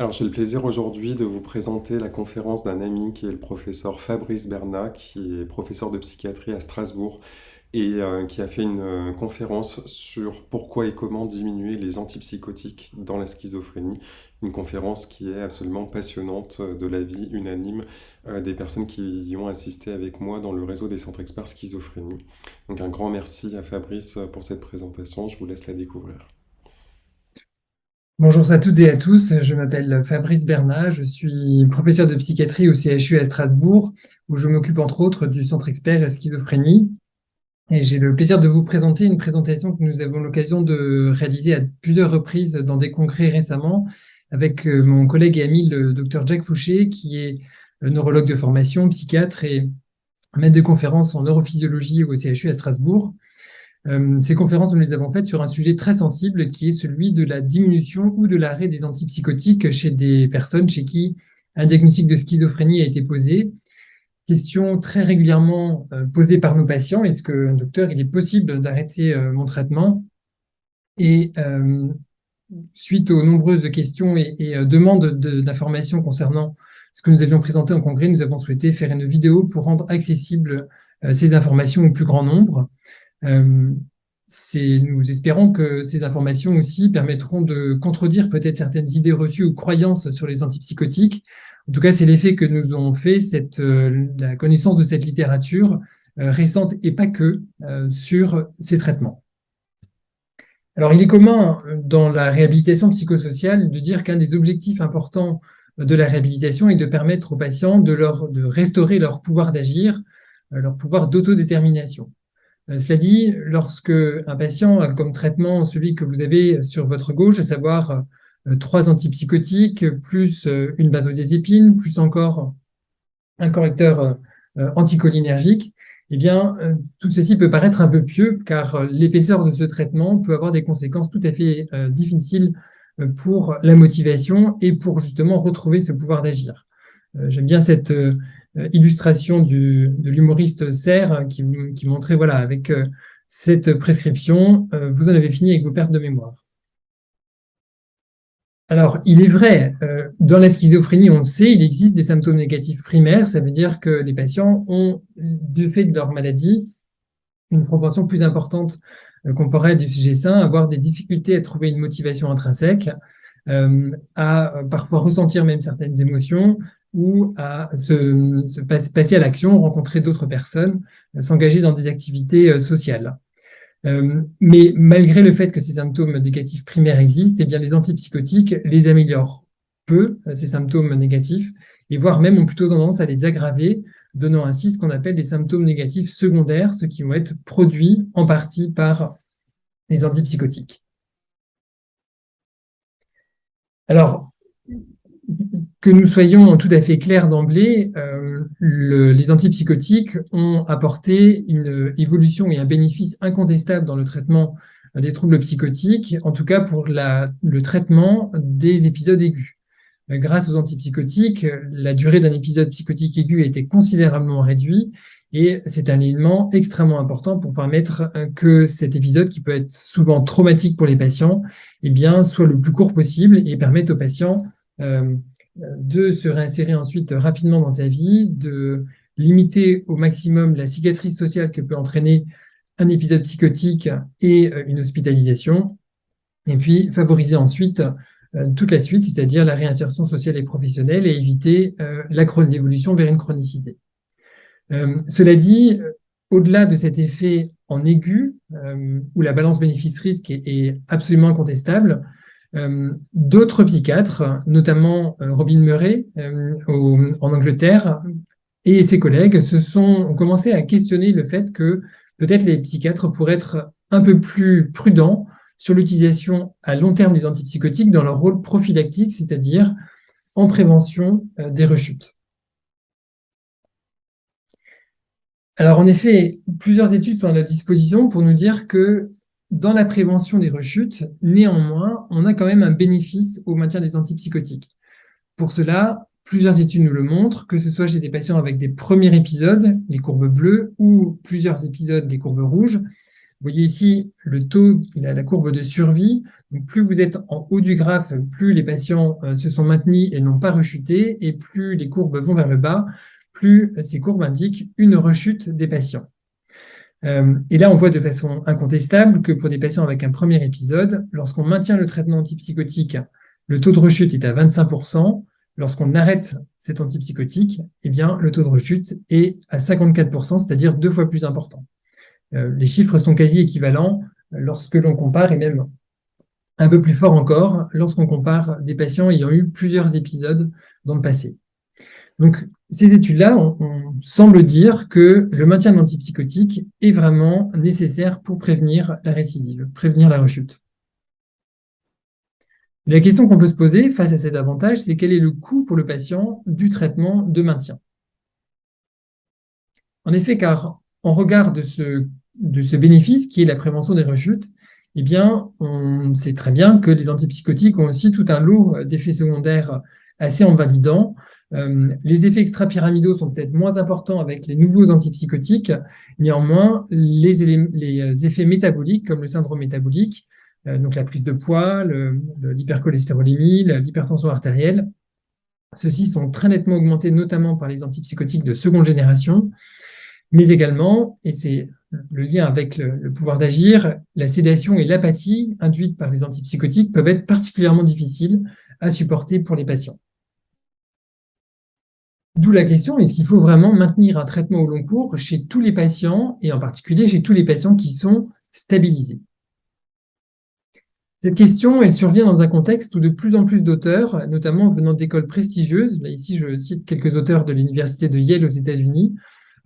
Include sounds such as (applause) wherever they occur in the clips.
Alors, j'ai le plaisir aujourd'hui de vous présenter la conférence d'un ami qui est le professeur Fabrice Bernat, qui est professeur de psychiatrie à Strasbourg et euh, qui a fait une euh, conférence sur pourquoi et comment diminuer les antipsychotiques dans la schizophrénie. Une conférence qui est absolument passionnante euh, de l'avis unanime des personnes qui y ont assisté avec moi dans le réseau des centres experts schizophrénie. Donc un grand merci à Fabrice pour cette présentation, je vous laisse la découvrir. Bonjour à toutes et à tous, je m'appelle Fabrice Bernat, je suis professeur de psychiatrie au CHU à Strasbourg, où je m'occupe entre autres du centre expert schizophrénie. Et j'ai le plaisir de vous présenter une présentation que nous avons l'occasion de réaliser à plusieurs reprises dans des congrès récemment avec euh, mon collègue et ami le docteur Jacques Fouché, qui est neurologue de formation, psychiatre et maître de conférence en neurophysiologie au CHU à Strasbourg. Euh, ces conférences, nous les avons faites sur un sujet très sensible qui est celui de la diminution ou de l'arrêt des antipsychotiques chez des personnes chez qui un diagnostic de schizophrénie a été posé. Question très régulièrement euh, posée par nos patients, est-ce que, docteur, il est possible d'arrêter euh, mon traitement? Et suite aux nombreuses questions et, demandes d'informations concernant ce que nous avions présenté en congrès, nous avons souhaité faire une vidéo pour rendre accessibles ces informations au plus grand nombre. Euh, nous espérons que ces informations aussi permettront de contredire peut-être certaines idées reçues ou croyances sur les antipsychotiques. En tout cas, c'est l'effet que nous ont fait cette, euh, la connaissance de cette littérature euh, récente et pas que sur ces traitements. Alors, il est commun dans la réhabilitation psychosociale de dire qu'un des objectifs importants de la réhabilitation est de permettre aux patients de, leur, de restaurer leur pouvoir d'agir, leur pouvoir d'autodétermination. Euh, cela dit, lorsque un patient a comme traitement celui que vous avez sur votre gauche, à savoir euh, trois antipsychotiques, plus euh, une benzodiazépine, plus encore un correcteur anticholinergique, eh bien, tout ceci peut paraître un peu pieux, car l'épaisseur de ce traitement peut avoir des conséquences tout à fait difficiles pour la motivation et pour justement retrouver ce pouvoir d'agir. J'aime bien cette illustration du, de l'humoriste Serre qui, qui, montrait, voilà, avec euh, cette prescription, euh, vous en avez fini avec vos pertes de mémoire. Alors, il est vrai, dans la schizophrénie, on le sait, il existe des symptômes négatifs primaires, ça veut dire que les patients ont, du fait de leur maladie, une proportion plus importante comparée à du sujet sain, avoir des difficultés à trouver une motivation intrinsèque, à parfois ressentir même certaines émotions, ou à se, passer à l'action, rencontrer d'autres personnes, euh, s'engager dans des activités euh, sociales. Euh, mais malgré le fait que ces symptômes négatifs primaires existent, eh bien les antipsychotiques les améliorent peu, ces symptômes négatifs, et voire même ont plutôt tendance à les aggraver, donnant ainsi ce qu'on appelle des symptômes négatifs secondaires, ceux qui vont être produits en partie par les antipsychotiques. Alors, que nous soyons tout à fait clairs d'emblée, euh, les antipsychotiques ont apporté une évolution et un bénéfice incontestable dans le traitement des troubles psychotiques, en tout cas pour le traitement des épisodes aigus. Grâce aux antipsychotiques, la durée d'un épisode psychotique aigu a été considérablement réduite et c'est un élément extrêmement important pour permettre que cet épisode, qui peut être souvent traumatique pour les patients, eh bien, soit le plus court possible et permette aux patients euh, de se réinsérer ensuite rapidement dans sa vie, de limiter au maximum la cicatrice sociale que peut entraîner un épisode psychotique et euh, une hospitalisation, et puis favoriser ensuite euh, toute la suite, c'est-à-dire la réinsertion sociale et professionnelle, et éviter euh, l'évolution vers une chronicité. cela dit, au-delà de cet effet en aigu, où la balance bénéfice-risque est, absolument incontestable, euh, d'autres psychiatres, notamment euh, Robin Murray euh, en Angleterre, et ses collègues ont commencé à questionner le fait que peut-être les psychiatres pourraient être un peu plus prudents sur l'utilisation à long terme des antipsychotiques dans leur rôle prophylactique, c'est-à-dire en prévention des rechutes. Alors en effet, plusieurs études sont à notre disposition pour nous dire que dans la prévention des rechutes, néanmoins, on a quand même un bénéfice au maintien des antipsychotiques. Pour cela, plusieurs études nous le montrent, que ce soit chez des patients avec des premiers épisodes, les courbes bleues, ou plusieurs épisodes, les courbes rouges, Vous voyez ici le taux, la, courbe de survie. Plus vous êtes en haut du graphe, plus les patients euh, se sont maintenus et n'ont pas rechuté, et plus les courbes vont vers le bas, plus ces courbes indiquent une rechute des patients. Euh, et là, on voit de façon incontestable que pour des patients avec un premier épisode, lorsqu'on maintient le traitement antipsychotique, le taux de rechute est à 25%. Lorsqu'on arrête cet antipsychotique, eh bien, le taux de rechute est à 54%, c'est-à-dire deux fois plus important. Euh, les chiffres sont quasi équivalents lorsque l'on compare, et même un peu plus fort encore, lorsqu'on compare des patients ayant eu plusieurs épisodes dans le passé. Donc, ces études-là, on, semble dire que le maintien de l'antipsychotique est vraiment nécessaire pour prévenir la récidive, prévenir la rechute. La question qu'on peut se poser face à cet avantage, c'est quel est le coût pour le patient du traitement de maintien? En effet, car en regard de ce, bénéfice qui est la prévention des rechutes, eh bien, on sait très bien que les antipsychotiques ont aussi tout un lot d'effets secondaires assez invalidants, euh, les effets extra-pyramidaux sont peut-être moins importants avec les nouveaux antipsychotiques, néanmoins, les, les effets métaboliques, comme le syndrome métabolique, euh, donc la prise de poids, l'hypercholestérolémie, l'hypertension artérielle, ceux-ci sont très nettement augmentés, notamment par les antipsychotiques de seconde génération, mais également, et c'est le lien avec le pouvoir d'agir, la sédation et l'apathie induites par les antipsychotiques peuvent être particulièrement difficiles à supporter pour les patients. D'où la question, est-ce qu'il faut vraiment maintenir un traitement au long cours chez tous les patients, et en particulier chez tous les patients qui sont stabilisés? Cette question, elle survient dans un contexte où de plus en plus d'auteurs, notamment venant d'écoles prestigieuses, là ici je cite quelques auteurs de l'université de Yale aux États-Unis,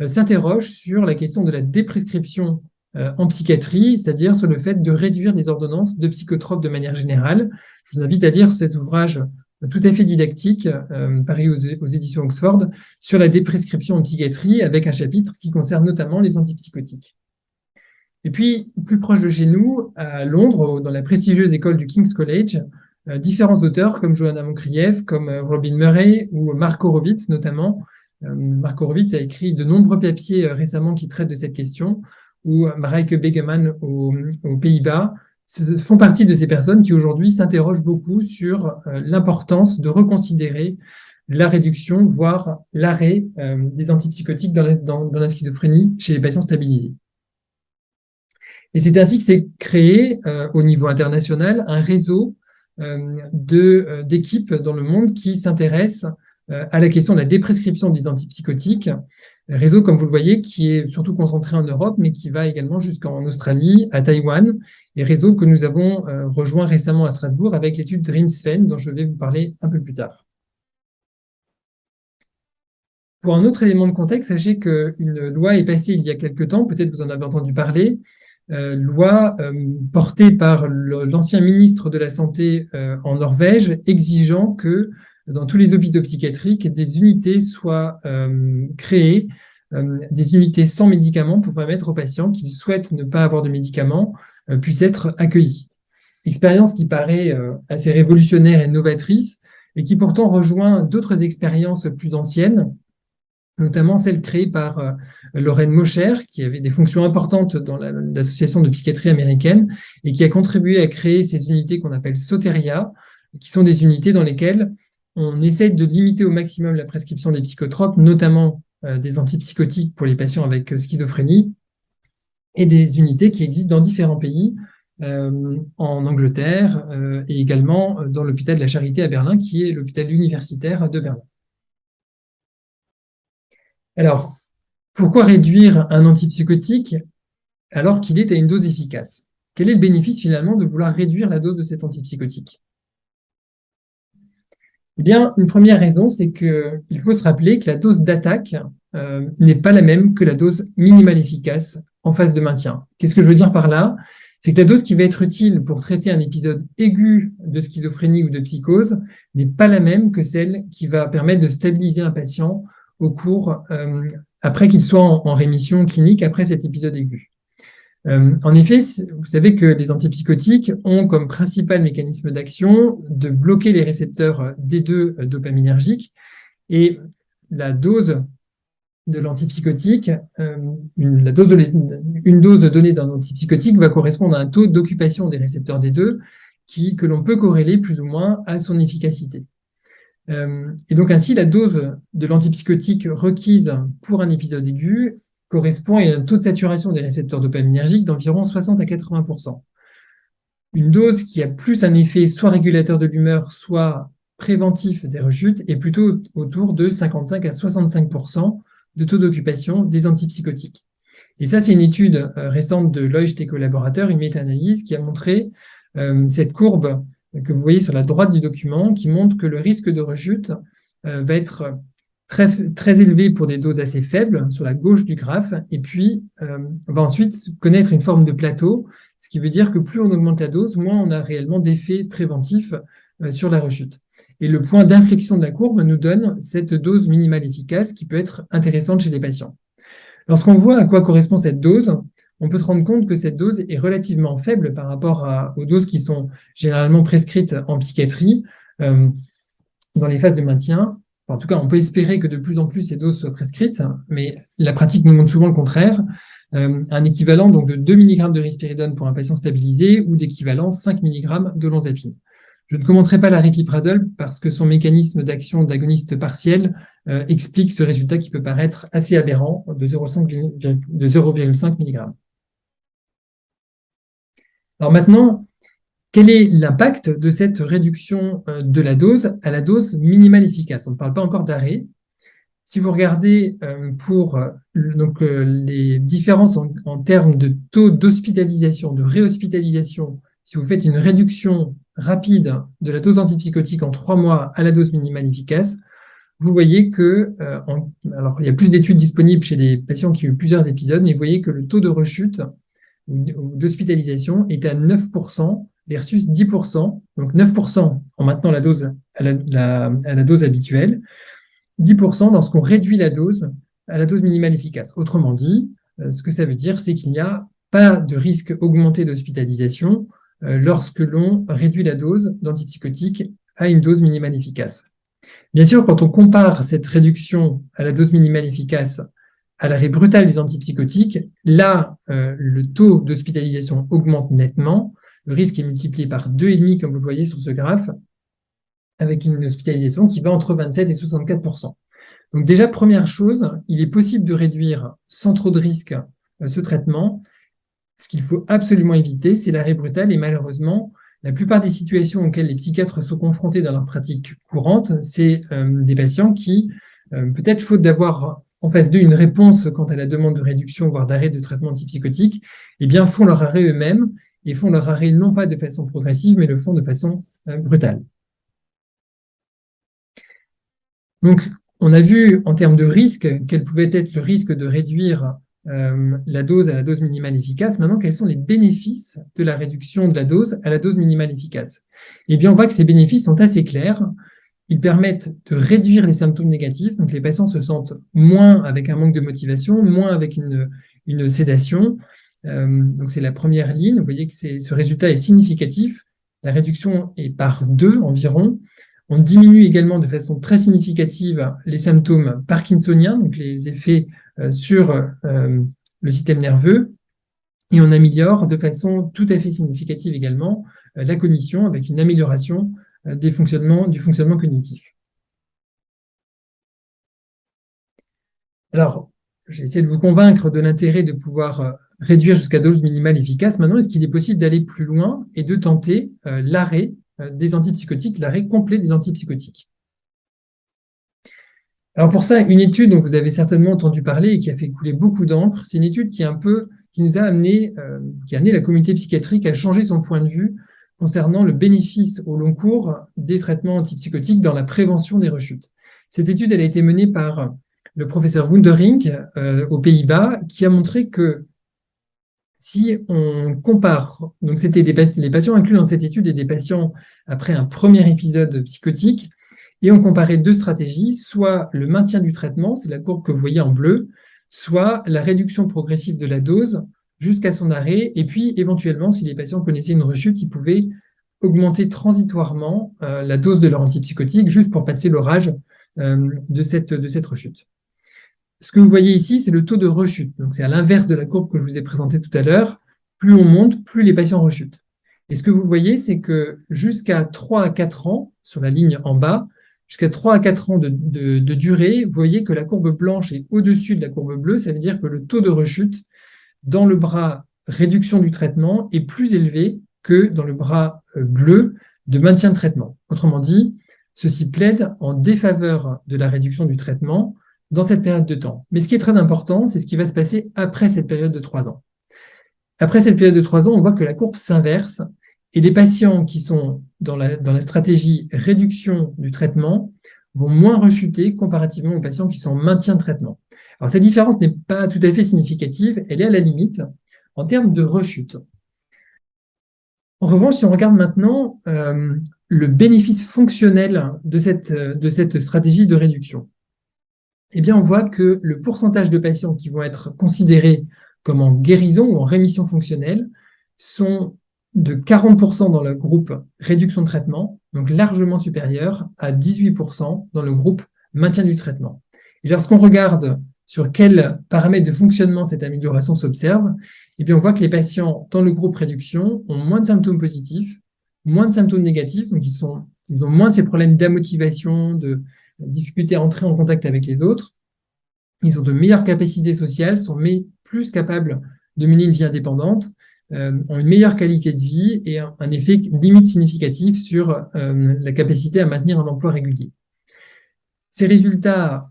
euh, s'interrogent sur la question de la déprescription euh, en psychiatrie, c'est-à-dire sur le fait de réduire les ordonnances de psychotropes de manière générale. Je vous invite à lire cet ouvrage tout à fait didactique, euh, paru aux, éditions Oxford, sur la déprescription en psychiatrie, avec un chapitre qui concerne notamment les antipsychotiques. Et puis, plus proche de chez nous, à Londres, dans la prestigieuse école du King's College, euh, différents auteurs comme Johanna Moncrieff, comme euh, Robin Murray ou Mark Horowitz notamment. Mark Horowitz a écrit de nombreux papiers récemment qui traitent de cette question, ou Mareike Begeman aux Pays-Bas, font partie de ces personnes qui aujourd'hui s'interrogent beaucoup sur euh, l'importance de reconsidérer la réduction, voire l'arrêt euh, des antipsychotiques dans la, schizophrénie chez les patients stabilisés. Et c'est ainsi que s'est créé euh, au niveau international un réseau d'équipes dans le monde qui s'intéressent à la question de la déprescription des antipsychotiques Réseau, comme vous le voyez, qui est surtout concentré en Europe, mais qui va également jusqu'en Australie, à Taïwan, et réseau que nous avons euh, rejoint récemment à Strasbourg avec l'étude Dreamsfen, dont je vais vous parler un peu plus tard. Pour un autre élément de contexte, sachez qu'une loi est passée il y a quelque temps, peut-être vous en avez entendu parler, euh, loi euh, portée par l'ancien ministre de la Santé en Norvège, exigeant que dans tous les hôpitaux psychiatriques, des unités soient euh, créées, euh, des unités sans médicaments pour permettre aux patients qui souhaitent ne pas avoir de médicaments euh, puissent être accueillis. Expérience qui paraît assez révolutionnaire et novatrice et qui pourtant rejoint d'autres expériences plus anciennes, notamment celle créée par Lorraine Mosher, qui avait des fonctions importantes dans l'association de psychiatrie américaine et qui a contribué à créer ces unités qu'on appelle Soteria, qui sont des unités dans lesquelles on essaie de limiter au maximum la prescription des psychotropes, notamment euh, des antipsychotiques pour les patients avec euh, schizophrénie, et des unités qui existent dans différents pays, euh, en Angleterre et également dans l'hôpital de la Charité à Berlin, qui est l'hôpital universitaire de Berlin. Alors, pourquoi réduire un antipsychotique alors qu'il est à une dose efficace? Quel est le bénéfice finalement de vouloir réduire la dose de cet antipsychotique? Eh bien, une première raison, c'est qu'il faut se rappeler que la dose d'attaque euh, n'est pas la même que la dose minimale efficace en phase de maintien. Qu'est-ce que je veux dire par là? C'est que la dose qui va être utile pour traiter un épisode aigu de schizophrénie ou de psychose n'est pas la même que celle qui va permettre de stabiliser un patient au cours, euh, après qu'il soit en rémission clinique après cet épisode aigu. Euh, en effet, vous savez que les antipsychotiques ont comme principal mécanisme d'action de bloquer les récepteurs D2 dopaminergiques et la dose de l'antipsychotique, une, dose donnée d'un antipsychotique va correspondre à un taux d'occupation des récepteurs D2 qui, que l'on peut corréler plus ou moins à son efficacité. et donc ainsi, la dose de l'antipsychotique requise pour un épisode aigu correspond à un taux de saturation des récepteurs dopaminergiques d'environ 60 à 80% Une dose qui a plus un effet soit régulateur de l'humeur, soit préventif des rechutes est plutôt autour de 55 à 65% de taux d'occupation des antipsychotiques. Et ça, c'est une étude euh, récente de Leucht et collaborateurs, une méta-analyse qui a montré euh, cette courbe que vous voyez sur la droite du document, qui montre que le risque de rechute euh, va être très, très élevé pour des doses assez faibles sur la gauche du graphe, et puis on va ensuite connaître une forme de plateau, ce qui veut dire que plus on augmente la dose, moins on a réellement d'effets préventifs sur la rechute. Et le point d'inflexion de la courbe nous donne cette dose minimale efficace qui peut être intéressante chez les patients. Lorsqu'on voit à quoi correspond cette dose, on peut se rendre compte que cette dose est relativement faible par rapport aux doses qui sont généralement prescrites en psychiatrie euh, dans les phases de maintien. En tout cas, on peut espérer que de plus en plus ces doses soient prescrites, mais la pratique nous montre souvent le contraire. Euh, un équivalent donc de 2 mg de risperidone pour un patient stabilisé ou d'équivalent 5 mg de lonzapine. Je ne commenterai pas la répiprazole parce que son mécanisme d'action d'agoniste partiel euh, explique ce résultat qui peut paraître assez aberrant de 0,5 mg. Alors maintenant, quel est l'impact de cette réduction euh, de la dose à la dose minimale efficace? On ne parle pas encore d'arrêt. Si vous regardez euh, pour donc, les différences en, termes de taux d'hospitalisation, de réhospitalisation, si vous faites une réduction rapide de la dose antipsychotique en trois mois à la dose minimale efficace, vous voyez que, euh, alors il y a plus d'études disponibles chez les patients qui ont eu plusieurs épisodes, mais vous voyez que le taux de rechute ou d'hospitalisation est à 9% versus 10%, donc 9% en maintenant la dose à la, dose habituelle, 10% lorsqu'on réduit la dose à la dose minimale efficace. Autrement dit, euh, ce que ça veut dire, c'est qu'il n'y a pas de risque augmenté d'hospitalisation euh, lorsque l'on réduit la dose d'antipsychotiques à une dose minimale efficace. Bien sûr, quand on compare cette réduction à la dose minimale efficace à l'arrêt brutal des antipsychotiques, là, euh, le taux d'hospitalisation augmente nettement. Le risque est multiplié par 2,5, comme vous le voyez sur ce graphe, avec une hospitalisation qui va entre 27 et 64% Donc déjà, première chose, il est possible de réduire sans trop de risque euh, ce traitement ce qu'il faut absolument éviter, c'est l'arrêt brutal. Et malheureusement, la plupart des situations auxquelles les psychiatres sont confrontés dans leur pratique courante, c'est euh, des patients qui, euh, peut-être faute d'avoir en face d'eux une réponse quant à la demande de réduction, voire d'arrêt de traitement antipsychotique, eh bien, font leur arrêt eux-mêmes et font leur arrêt non pas de façon progressive, mais le font de façon euh, brutale. Donc, on a vu en termes de risque quel pouvait être le risque de réduire euh, la dose à la dose minimale efficace. Maintenant, quels sont les bénéfices de la réduction de la dose à la dose minimale efficace? Eh bien, on voit que ces bénéfices sont assez clairs. Ils permettent de réduire les symptômes négatifs, donc les patients se sentent moins avec un manque de motivation, moins avec une, une sédation. Euh, donc c'est la première ligne. Vous voyez que ce résultat est significatif. La réduction est par deux environ. On diminue également de façon très significative les symptômes parkinsoniens, donc les effets euh, sur euh, le système nerveux, et on améliore de façon tout à fait significative également la cognition avec une amélioration du fonctionnement cognitif. Alors, j'ai essayé de vous convaincre de l'intérêt de pouvoir réduire jusqu'à dose minimale efficace. Maintenant, est-ce qu'il est possible d'aller plus loin et de tenter l'arrêt des antipsychotiques, l'arrêt complet des antipsychotiques? Alors pour ça, une étude dont vous avez certainement entendu parler et qui a fait couler beaucoup d'encre, c'est une étude qui, un peu, qui nous a amené, euh, qui a amené la communauté psychiatrique à changer son point de vue concernant le bénéfice au long cours des traitements antipsychotiques dans la prévention des rechutes. Cette étude, elle a été menée par le professeur Wundering euh, aux Pays-Bas, qui a montré que si on compare, donc c'était les patients inclus dans cette étude et des patients après un premier épisode psychotique, et on comparait deux stratégies, soit le maintien du traitement, c'est la courbe que vous voyez en bleu, soit la réduction progressive de la dose jusqu'à son arrêt, et puis éventuellement, si les patients connaissaient une rechute, ils pouvaient augmenter transitoirement euh, la dose de leur antipsychotique juste pour passer l'orage euh, de, cette, de cette rechute. Ce que vous voyez ici, c'est le taux de rechute. Donc, c'est à l'inverse de la courbe que je vous ai présentée tout à l'heure. Plus on monte, plus les patients rechutent. Et ce que vous voyez, c'est que jusqu'à 3 à 4 ans, sur la ligne en bas, jusqu'à 3 à 4 ans de, de, durée, vous voyez que la courbe blanche est au-dessus de la courbe bleue. Ça veut dire que le taux de rechute dans le bras réduction du traitement est plus élevé que dans le bras euh, bleu de maintien de traitement. Autrement dit, ceci plaide en défaveur de la réduction du traitement dans cette période de temps. Mais ce qui est très important, c'est ce qui va se passer après cette période de 3 ans. Après cette période de 3 ans, on voit que la courbe s'inverse et les patients qui sont dans la, dans la stratégie réduction du traitement vont moins rechuter comparativement aux patients qui sont en maintien de traitement. Alors cette différence n'est pas tout à fait significative, elle est à la limite en termes de rechute. En revanche, si on regarde maintenant euh, le bénéfice fonctionnel de cette, de cette stratégie de réduction, eh bien, on voit que le pourcentage de patients qui vont être considérés comme en guérison ou en rémission fonctionnelle sont de 40% dans le groupe réduction de traitement, donc largement supérieur à 18% dans le groupe maintien du traitement. Et lorsqu'on regarde sur quels paramètres de fonctionnement cette amélioration s'observe, eh bien on voit que les patients dans le groupe réduction ont moins de symptômes positifs, moins de symptômes négatifs, donc ils, ont moins ces problèmes d'amotivation, de difficulté à entrer en contact avec les autres. Ils ont de meilleures capacités sociales, sont plus capables de mener une vie indépendante, euh, ont une meilleure qualité de vie et un, effet limite significatif sur euh, la capacité à maintenir un emploi régulier. Ces résultats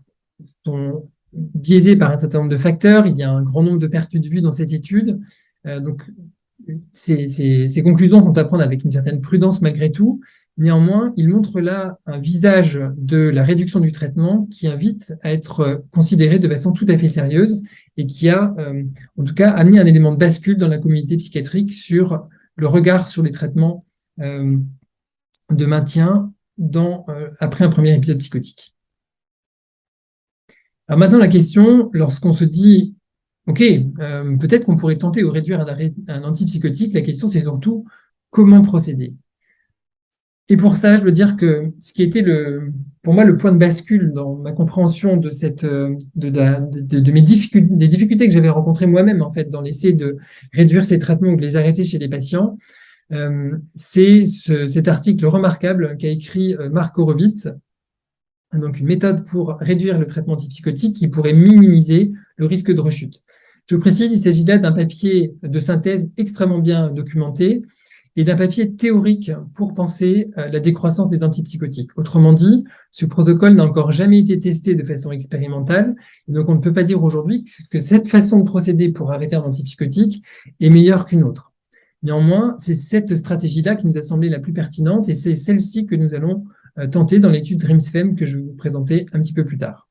sont biaisés par un certain nombre de facteurs. Il y a un grand nombre de pertes de vue dans cette étude. Euh, donc, ces, conclusions vont à avec une certaine prudence malgré tout. Néanmoins, il montre là un visage de la réduction du traitement qui invite à être considéré de façon tout à fait sérieuse et qui a, euh, en tout cas, amené un élément de bascule dans la communauté psychiatrique sur le regard sur les traitements euh, de maintien dans, euh, après un premier épisode psychotique. Alors maintenant, la question, lorsqu'on se dit OK, peut-être qu'on pourrait tenter de réduire un, un antipsychotique. La question, c'est surtout comment procéder. Et pour ça, je veux dire que ce qui était le, pour moi le point de bascule dans ma compréhension de cette, de, mes difficultés, des difficultés que j'avais rencontrées moi-même en fait dans l'essai de réduire ces traitements ou de les arrêter chez les patients, euh, c'est ce, cet article remarquable qu'a écrit euh, Marc Horowitz, donc une méthode pour réduire le traitement antipsychotique qui pourrait minimiser le risque de rechute. Je précise, il s'agit là d'un papier de synthèse extrêmement bien documenté et d'un papier théorique pour penser euh, la décroissance des antipsychotiques. Autrement dit, ce protocole n'a encore jamais été testé de façon expérimentale, donc on ne peut pas dire aujourd'hui que cette façon de procéder pour arrêter un antipsychotique est meilleure qu'une autre. Néanmoins, c'est cette stratégie-là qui nous a semblé la plus pertinente et c'est celle-ci que nous allons euh, tenter dans l'étude DREAMSFEM que je vais vous présenter un petit peu plus tard.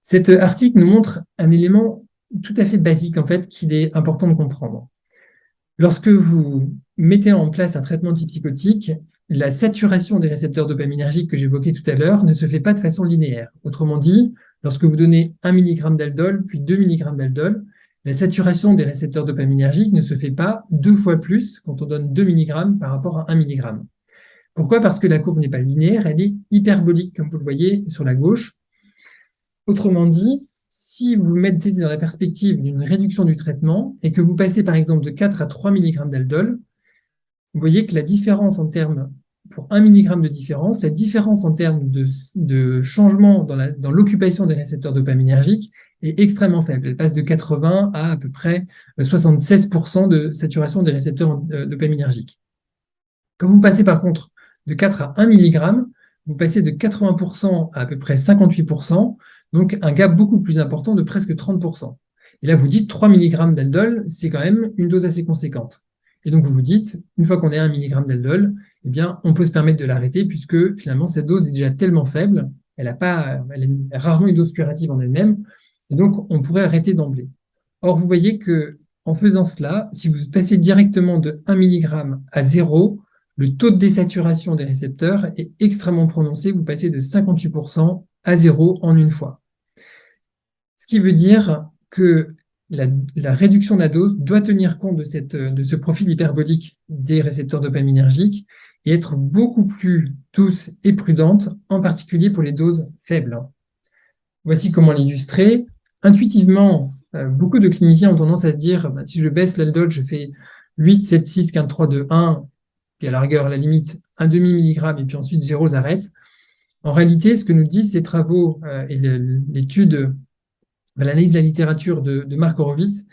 Cet article nous montre un élément tout à fait basique en fait qu'il est important de comprendre. Lorsque vous mettez en place un traitement antipsychotique, la saturation des récepteurs dopaminergiques que j'évoquais tout à l'heure ne se fait pas de façon linéaire. Autrement dit, lorsque vous donnez 1 mg d'aldol puis 2 mg d'aldol, la saturation des récepteurs dopaminergiques ne se fait pas deux fois plus quand on donne 2 mg par rapport à 1 mg. Pourquoi? Parce que la courbe n'est pas linéaire, elle est hyperbolique, comme vous le voyez sur la gauche. Autrement dit, si vous mettez dans la perspective d'une réduction du traitement et que vous passez par exemple de 4 à 3 mg d'aldol, vous voyez que la différence en termes, pour 1 mg de différence, la différence en termes de, changement dans l'occupation des récepteurs dopaminergiques est extrêmement faible. Elle passe de 80 à à peu près 76% de saturation des récepteurs euh, dopaminergiques. Quand vous passez par contre de 4 à 1 mg, vous passez de 80% à à peu près 58%, donc un gap beaucoup plus important de presque 30%. Et là, vous dites 3 mg d'aldol, c'est quand même une dose assez conséquente. Et donc, vous vous dites, une fois qu'on est à 1 mg d'aldol, eh bien, on peut se permettre de l'arrêter puisque finalement, cette dose est déjà tellement faible, elle, a pas, elle est rarement une dose curative en elle-même, et donc on pourrait arrêter d'emblée. Or, vous voyez que en faisant cela, si vous passez directement de 1 mg à 0, le taux de désaturation des récepteurs est extrêmement prononcé. Vous passez de 58% à 0 en une fois. Ce qui veut dire que la, réduction de la dose doit tenir compte de, ce profil hyperbolique des récepteurs dopaminergiques et être beaucoup plus douce et prudente, en particulier pour les doses faibles. Voici comment l'illustrer. intuitivement, beaucoup de cliniciens ont tendance à se dire, bah, si je baisse l'aldol, je fais 8, 7, 6, 15, 3, 2, 1, puis à la rigueur, la limite, un demi milligramme, et puis ensuite zéro s'arrête. En réalité, ce que nous disent ces travaux et l'étude, l'analyse de la littérature de, de Mark Horowitz,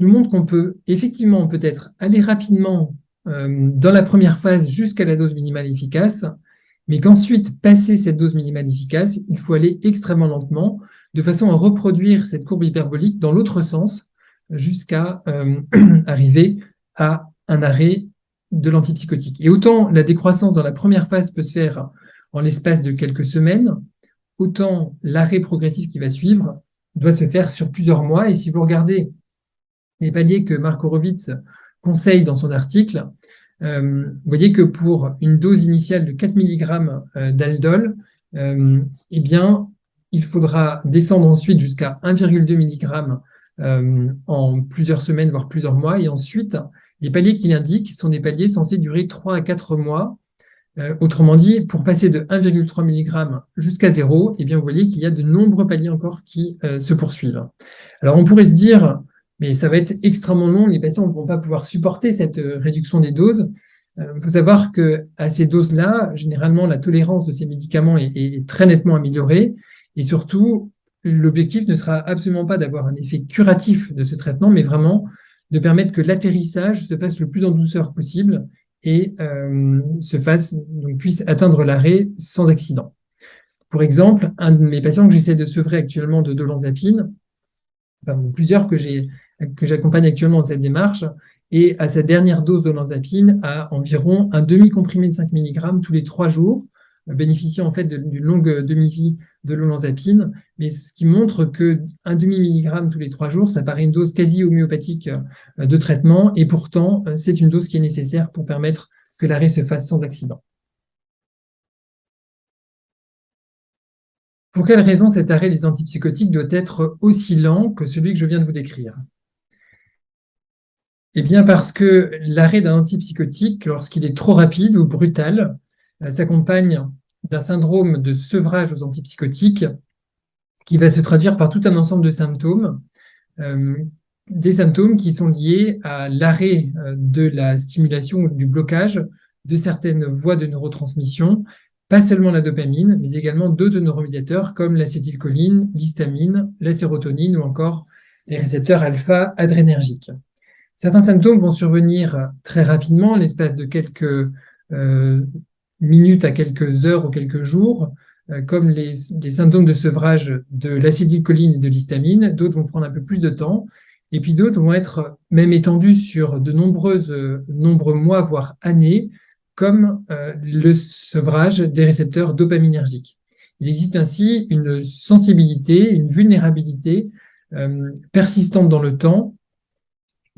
nous montre qu'on peut effectivement peut-être aller rapidement euh, dans la première phase jusqu'à la dose minimale efficace, mais qu'ensuite, passer cette dose minimale efficace, il faut aller extrêmement lentement, de façon à reproduire cette courbe hyperbolique dans l'autre sens, jusqu'à euh, (clears throat) arriver à un arrêt de l'antipsychotique. Et autant la décroissance dans la première phase peut se faire en l'espace de quelques semaines, autant l'arrêt progressif qui va suivre doit se faire sur plusieurs mois. Et si vous regardez les paliers que Marc Horowitz conseille dans son article, euh, vous voyez que pour une dose initiale de 4 mg euh, d'aldol, euh, eh bien, il faudra descendre ensuite jusqu'à 1,2 mg en plusieurs semaines, voire plusieurs mois. Et ensuite, les paliers qu'il indique sont des paliers censés durer 3 à 4 mois. Autrement dit, pour passer de 1,3 mg jusqu'à 0, eh bien, vous voyez qu'il y a de nombreux paliers encore qui se poursuivent. Alors, on pourrait se dire, mais ça va être extrêmement long. Les patients ne vont pas pouvoir supporter cette euh, réduction des doses. Il euh, faut savoir que à ces doses-là, généralement, la tolérance de ces médicaments est, très nettement améliorée. Et surtout, l'objectif ne sera absolument pas d'avoir un effet curatif de ce traitement, mais vraiment de permettre que l'atterrissage se fasse le plus en douceur possible et euh, se fasse, donc puisse atteindre l'arrêt sans accident. Pour exemple, un de mes patients que j'essaie de sevrer actuellement de dolanzapine, plusieurs que j'accompagne actuellement dans cette démarche, et à sa dernière dose de l'olanzapine à environ un demi-comprimé de 5 mg tous les trois jours, bénéficiant en fait d'une longue demi-vie de l'olanzapine, mais ce qui montre que un demi-milligramme tous les trois jours, ça paraît une dose quasi homéopathique euh, de traitement, et pourtant, euh, c'est une dose qui est nécessaire pour permettre que l'arrêt se fasse sans accident. Pour quelle raison cet arrêt des antipsychotiques doit être aussi lent que celui que je viens de vous décrire? Eh bien parce que l'arrêt d'un antipsychotique, lorsqu'il est trop rapide ou brutal, s'accompagne d'un syndrome de sevrage aux antipsychotiques qui va se traduire par tout un ensemble de symptômes, euh, des symptômes qui sont liés à l'arrêt euh, de la stimulation ou du blocage de certaines voies de neurotransmission, pas seulement la dopamine, mais également d'autres neuromédiateurs comme l'acétylcholine, l'histamine, la sérotonine ou encore les récepteurs alpha-adrénergiques. Certains symptômes vont survenir très rapidement, l'espace de quelques euh, minutes à quelques heures ou quelques jours, euh, comme les, symptômes de sevrage de l'acétylcholine et de l'histamine. D'autres vont prendre un peu plus de temps. Et puis d'autres vont être même étendus sur de nombreuses, nombreux mois, voire années, comme euh, le sevrage des récepteurs dopaminergiques. Il existe ainsi une sensibilité, une vulnérabilité persistante dans le temps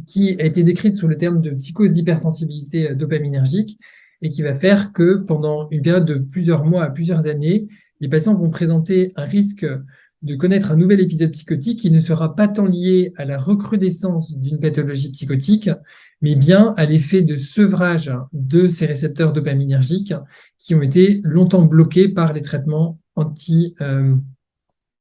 qui a été décrite sous le terme de psychose d'hypersensibilité dopaminergique et qui va faire que pendant une période de plusieurs mois à plusieurs années, les patients vont présenter un risque de connaître un nouvel épisode psychotique qui ne sera pas tant lié à la recrudescence d'une pathologie psychotique, mais bien à l'effet de sevrage de ces récepteurs dopaminergiques qui ont été longtemps bloqués par les traitements euh,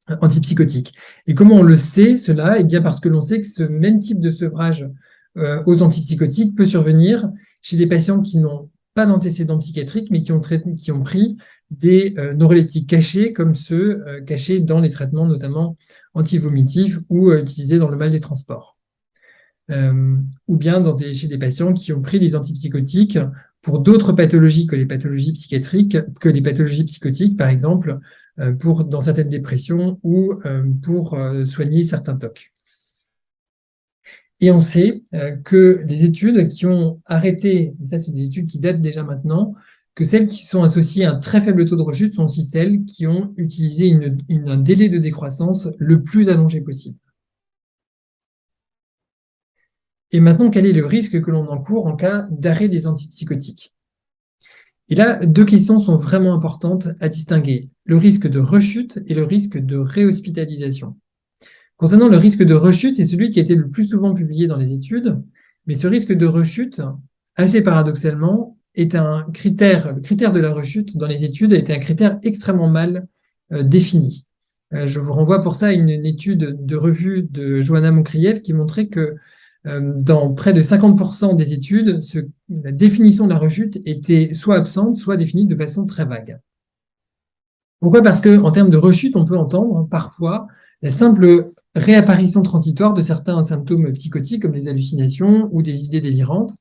antipsychotiques. Et comment on le sait, cela? Eh bien parce que l'on sait que ce même type de sevrage euh, aux antipsychotiques peut survenir chez des patients qui n'ont pas d'antécédents psychiatriques, mais qui ont, pris des euh, neuroleptiques cachés, comme ceux euh, cachés dans les traitements notamment antivomitifs ou utilisés dans le mal des transports. ou bien dans chez des patients qui ont pris des antipsychotiques pour d'autres pathologies que les pathologies psychiatriques, que les pathologies psychotiques, par exemple, euh, pour, dans certaines dépressions ou euh, pour euh, soigner certains TOC. Et on sait que les études qui ont arrêté, et ça c'est des études qui datent déjà maintenant, que celles qui sont associées à un très faible taux de rechute sont aussi celles qui ont utilisé un délai de décroissance le plus allongé possible. Et maintenant, quel est le risque que l'on encourt en cas d'arrêt des antipsychotiques? Et là, deux questions sont vraiment importantes à distinguer le risque de rechute et le risque de réhospitalisation. Concernant le risque de rechute, c'est celui qui a été le plus souvent publié dans les études, mais ce risque de rechute, assez paradoxalement, est un critère, le critère de la rechute dans les études a été un critère extrêmement mal euh, défini. je vous renvoie pour ça à une, étude de revue de Johanna Moncrieff qui montrait que dans près de 50% des études, la définition de la rechute était soit absente, soit définie de façon très vague. Pourquoi? Parce qu'en termes de rechute, on peut entendre parfois la simple réapparition transitoire de certains symptômes psychotiques comme les hallucinations ou des idées délirantes,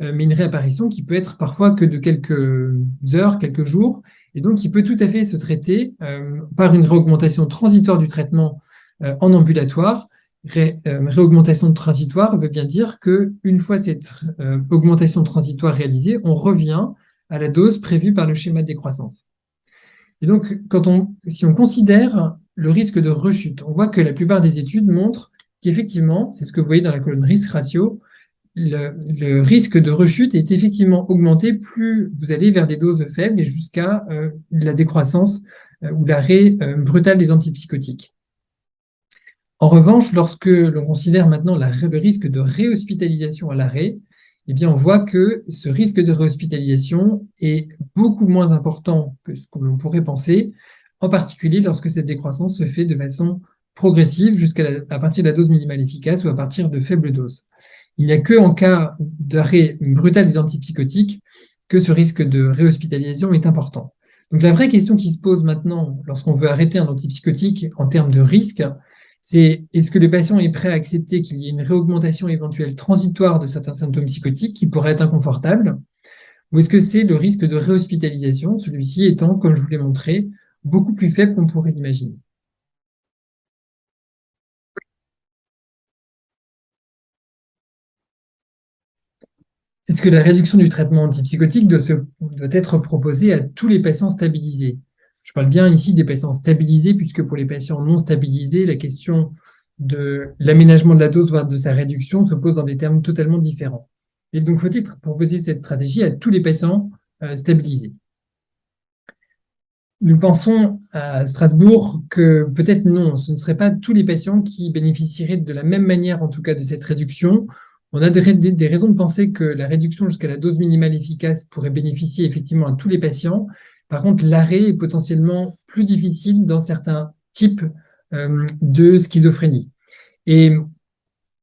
euh, mais une réapparition qui peut être parfois que de quelques heures, quelques jours, et donc qui peut tout à fait se traiter euh, par une réaugmentation transitoire du traitement euh, en ambulatoire. réaugmentation transitoire veut bien dire qu'une fois cette augmentation transitoire réalisée, on revient à la dose prévue par le schéma de décroissance. Et donc, quand on, si on considère le risque de rechute, on voit que la plupart des études montrent qu'effectivement, c'est ce que vous voyez dans la colonne risque ratio, le, risque de rechute est effectivement augmenté plus vous allez vers des doses faibles et jusqu'à euh, la décroissance euh, ou l'arrêt euh, brutal des antipsychotiques. En revanche, lorsque l'on considère maintenant le risque de réhospitalisation à l'arrêt, eh bien, on voit que ce risque de réhospitalisation est beaucoup moins important que ce que l'on pourrait penser, en particulier lorsque cette décroissance se fait de façon progressive jusqu'à partir de la dose minimale efficace ou à partir de faibles doses. Il n'y a que en cas d'arrêt brutal des antipsychotiques que ce risque de réhospitalisation est important. Donc la vraie question qui se pose maintenant lorsqu'on veut arrêter un antipsychotique en termes de risque, c'est est-ce que le patient est prêt à accepter qu'il y ait une réaugmentation éventuelle transitoire de certains symptômes psychotiques qui pourraient être inconfortables? Ou est-ce que c'est le risque de réhospitalisation, celui-ci étant, comme je vous l'ai montré, beaucoup plus faible qu'on pourrait l'imaginer. Est-ce que la réduction du traitement antipsychotique doit, être proposée à tous les patients stabilisés? Je parle bien ici des patients stabilisés, puisque pour les patients non stabilisés, la question de l'aménagement de la dose, voire de sa réduction, se pose dans des termes totalement différents. Et donc, faut-il proposer cette stratégie à tous les patients euh, stabilisés? Nous pensons à Strasbourg que peut-être non, ce ne seraient pas tous les patients qui bénéficieraient de la même manière, en tout cas, de cette réduction. On a des, raisons de penser que la réduction jusqu'à la dose minimale efficace pourrait bénéficier effectivement à tous les patients, par contre, l'arrêt est potentiellement plus difficile dans certains types euh, de schizophrénie. Et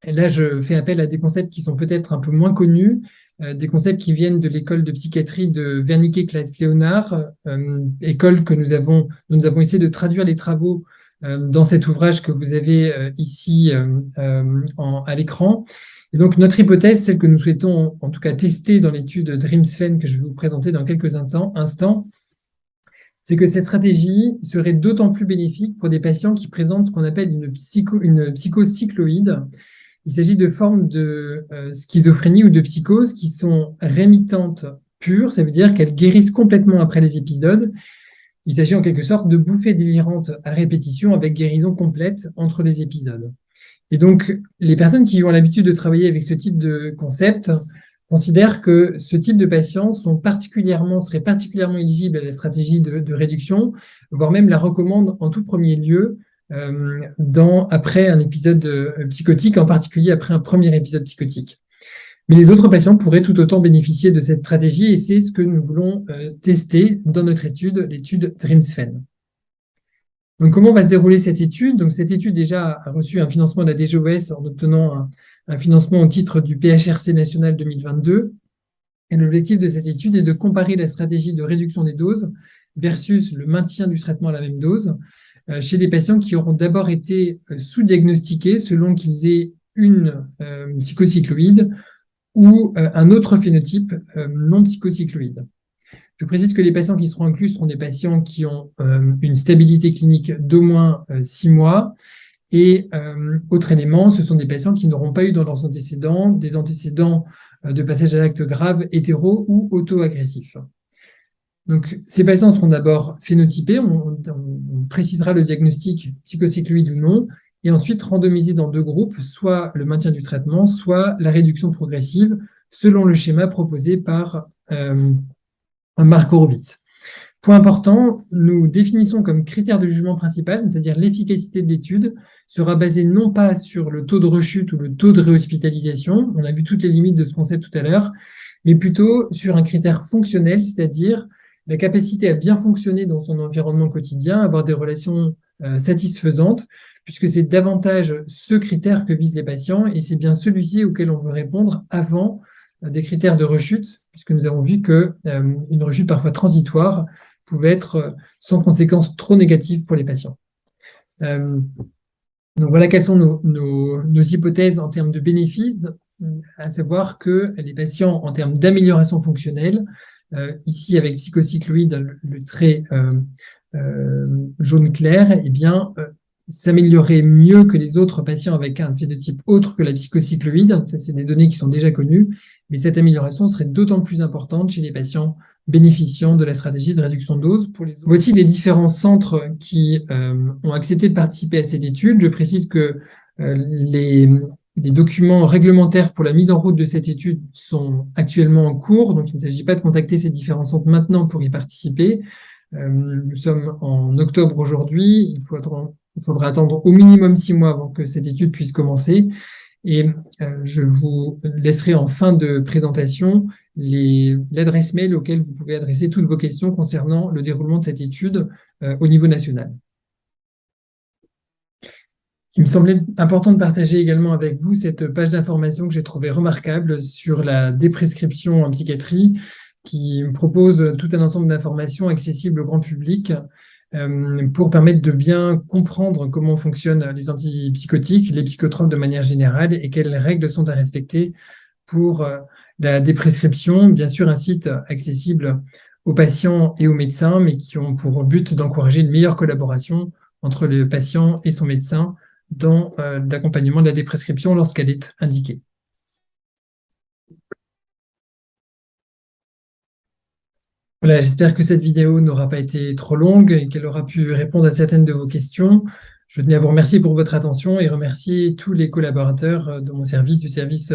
là, je fais appel à des concepts qui sont peut-être un peu moins connus, des concepts qui viennent de l'école de psychiatrie de Wernicke Klaes Leonard, euh, école que nous avons, nous avons essayé de traduire les travaux dans cet ouvrage que vous avez ici à l'écran. Et donc, notre hypothèse, celle que nous souhaitons en tout cas tester dans l'étude DreamSven que je vais vous présenter dans quelques instants, c'est que cette stratégie serait d'autant plus bénéfique pour des patients qui présentent ce qu'on appelle une, psycho, une psychocycloïde. Il s'agit de formes de euh, schizophrénie ou de psychose qui sont rémitantes pures, ça veut dire qu'elles guérissent complètement après les épisodes. Il s'agit en quelque sorte de bouffées délirantes à répétition avec guérison complète entre les épisodes. Et donc, les personnes qui ont l'habitude de travailler avec ce type de concept considère que ce type de patients sont particulièrement, seraient particulièrement éligibles à la stratégie de, réduction, voire même la recommande en tout premier lieu dans, après un épisode euh, psychotique, en particulier après un premier épisode psychotique. Mais les autres patients pourraient tout autant bénéficier de cette stratégie et c'est ce que nous voulons euh, tester dans notre étude, l'étude DreamSfen. Donc, comment va se dérouler cette étude? Donc, cette étude déjà a reçu un financement de la DGOS en obtenant un, un financement au titre du PHRC national 2022. Et l'objectif de cette étude est de comparer la stratégie de réduction des doses versus le maintien du traitement à la même dose euh, chez des patients qui auront d'abord été euh, sous-diagnostiqués selon qu'ils aient une euh, psychocycloïde ou un autre phénotype non psychocycloïde. Je précise que les patients qui seront inclus seront des patients qui ont une stabilité clinique d'au moins six mois et euh, autre élément, ce sont des patients qui n'auront pas eu dans leurs antécédents des antécédents euh, de passage à l'acte grave hétéro ou auto-agressifs. Donc, ces patients seront d'abord phénotypés, on, précisera le diagnostic psychocycloïde ou non, et ensuite randomisés dans deux groupes, soit le maintien du traitement, soit la réduction progressive, selon le schéma proposé par euh, Marc. Point important, nous définissons comme critère de jugement principal, c'est-à-dire l'efficacité de l'étude, sera basée non pas sur le taux de rechute ou le taux de réhospitalisation, on a vu toutes les limites de ce concept tout à l'heure, mais plutôt sur un critère fonctionnel, c'est-à-dire la capacité à bien fonctionner dans son environnement quotidien, avoir des relations satisfaisante, puisque c'est davantage ce critère que visent les patients, et c'est bien celui-ci auquel on veut répondre avant des critères de rechute, puisque nous avons vu qu'une rechute parfois transitoire pouvait être sans conséquences trop négatives pour les patients. donc voilà quelles sont nos hypothèses en termes de bénéfices à savoir que les patients, en termes d'amélioration fonctionnelle, euh, ici avec psychocycloïde, le, trait euh, euh, jaune clair, eh bien, s'améliorer mieux que les autres patients avec un phénotype autre que la psychocycloïde. Ça, c'est des données qui sont déjà connues. Mais cette amélioration serait d'autant plus importante chez les patients bénéficiant de la stratégie de réduction de dose. Pour les Voici les différents centres qui ont accepté de participer à cette étude. Je précise que les, les documents réglementaires pour la mise en route de cette étude sont actuellement en cours, donc il ne s'agit pas de contacter ces différents centres maintenant pour y participer. Euh, nous sommes en octobre aujourd'hui, il faudra, attendre au minimum six mois avant que cette étude puisse commencer. Et euh, je vous laisserai en fin de présentation l'adresse mail auquel vous pouvez adresser toutes vos questions concernant le déroulement de cette étude euh, au niveau national. Il me semblait important de partager également avec vous cette page d'information que j'ai trouvée remarquable sur la déprescription en psychiatrie, qui propose tout un ensemble d'informations accessibles au grand public euh, pour permettre de bien comprendre comment fonctionnent les antipsychotiques, les psychotropes de manière générale et quelles règles sont à respecter pour euh, la déprescription. Bien sûr, un site accessible aux patients et aux médecins, mais qui ont pour but d'encourager une meilleure collaboration entre le patient et son médecin dans euh, l'accompagnement de la déprescription lorsqu'elle est indiquée. Voilà, j'espère que cette vidéo n'aura pas été trop longue et qu'elle aura pu répondre à certaines de vos questions. Je tenais à vous remercier pour votre attention et remercier tous les collaborateurs euh, de mon service, du service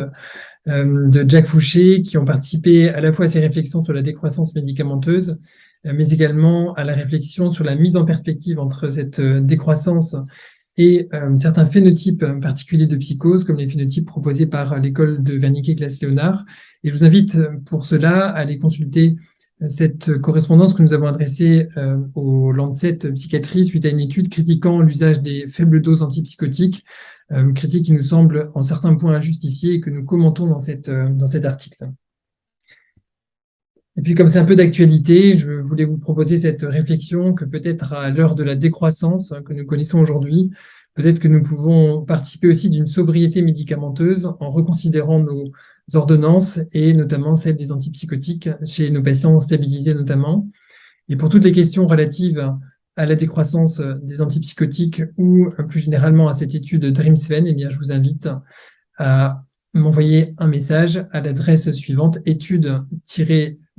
euh, de Jack Fouché, qui ont participé à la fois à ces réflexions sur la décroissance médicamenteuse, mais également à la réflexion sur la mise en perspective entre cette décroissance et euh, certains phénotypes particuliers de psychose, comme les phénotypes proposés par l'école de Wernicke-Glass-Léonard. Et je vous invite pour cela à aller consulter euh, cette correspondance que nous avons adressée euh, au Lancet Psychiatrie suite à une étude critiquant l'usage des faibles doses antipsychotiques, critique qui nous semble en certains points injustifiée et que nous commentons dans, cette, dans cet article. Et puis, comme c'est un peu d'actualité, je voulais vous proposer cette réflexion que peut-être à l'heure de la décroissance que nous connaissons aujourd'hui, peut-être que nous pouvons participer aussi d'une sobriété médicamenteuse en reconsidérant nos ordonnances et notamment celles des antipsychotiques chez nos patients stabilisés notamment. Et pour toutes les questions relatives à la décroissance des antipsychotiques ou plus généralement à cette étude DreamSven, eh bien, je vous invite à m'envoyer un message à l'adresse suivante étude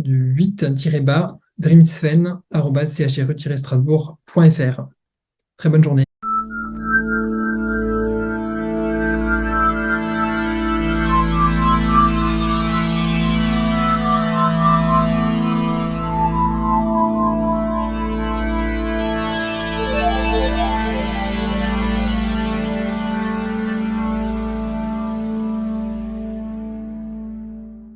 du 8-bas dreamsfen.chre-strasbourg.fr. Très bonne journée.